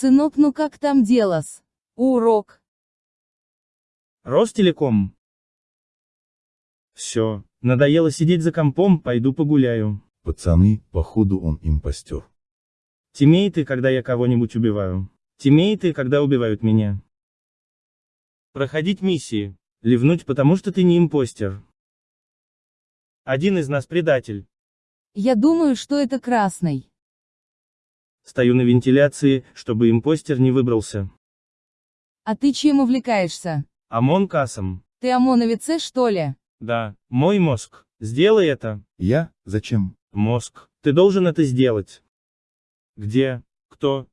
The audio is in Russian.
Сынок, ну как там делос? Урок. Ростелеком. Все, надоело сидеть за компом, пойду погуляю. Пацаны, походу он импостер. Темеет и когда я кого-нибудь убиваю. Темеет и когда убивают меня. Проходить миссии. Ливнуть, потому что ты не импостер. Один из нас предатель. Я думаю, что это красный. Стою на вентиляции, чтобы импостер не выбрался. А ты чем увлекаешься? ОМОН кассом. Ты ОМОНовец, что ли? Да, мой мозг. Сделай это. Я? Зачем? Мозг. Ты должен это сделать. Где? Кто?